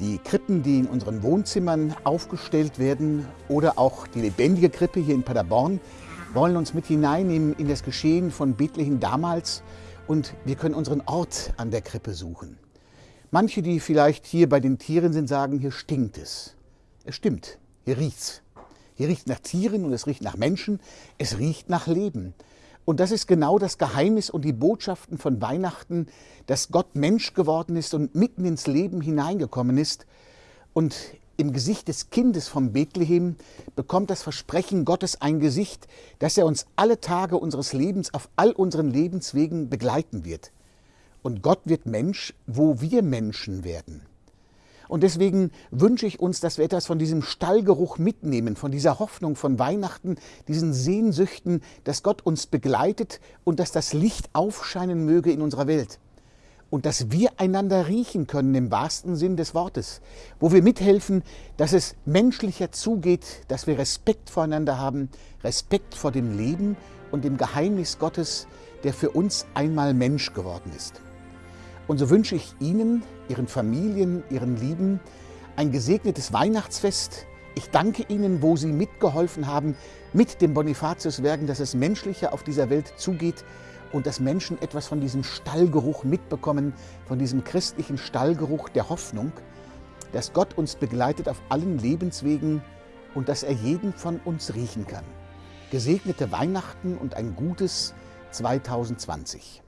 Die Krippen, die in unseren Wohnzimmern aufgestellt werden oder auch die lebendige Krippe hier in Paderborn, wollen uns mit hineinnehmen in das Geschehen von Bethlehem damals und wir können unseren Ort an der Krippe suchen. Manche, die vielleicht hier bei den Tieren sind, sagen, hier stinkt es. Es stimmt, hier riecht's. Hier riecht nach Tieren und es riecht nach Menschen, es riecht nach Leben. Und das ist genau das Geheimnis und die Botschaften von Weihnachten, dass Gott Mensch geworden ist und mitten ins Leben hineingekommen ist. Und im Gesicht des Kindes von Bethlehem bekommt das Versprechen Gottes ein Gesicht, dass er uns alle Tage unseres Lebens auf all unseren Lebenswegen begleiten wird. Und Gott wird Mensch, wo wir Menschen werden. Und deswegen wünsche ich uns, dass wir etwas von diesem Stallgeruch mitnehmen, von dieser Hoffnung von Weihnachten, diesen Sehnsüchten, dass Gott uns begleitet und dass das Licht aufscheinen möge in unserer Welt. Und dass wir einander riechen können im wahrsten Sinn des Wortes, wo wir mithelfen, dass es menschlicher zugeht, dass wir Respekt voreinander haben, Respekt vor dem Leben und dem Geheimnis Gottes, der für uns einmal Mensch geworden ist. Und so wünsche ich Ihnen, Ihren Familien, Ihren Lieben ein gesegnetes Weihnachtsfest. Ich danke Ihnen, wo Sie mitgeholfen haben mit dem Bonifatiuswerken, dass es menschlicher auf dieser Welt zugeht und dass Menschen etwas von diesem Stallgeruch mitbekommen, von diesem christlichen Stallgeruch der Hoffnung, dass Gott uns begleitet auf allen Lebenswegen und dass er jeden von uns riechen kann. Gesegnete Weihnachten und ein gutes 2020.